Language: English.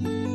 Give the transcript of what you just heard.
you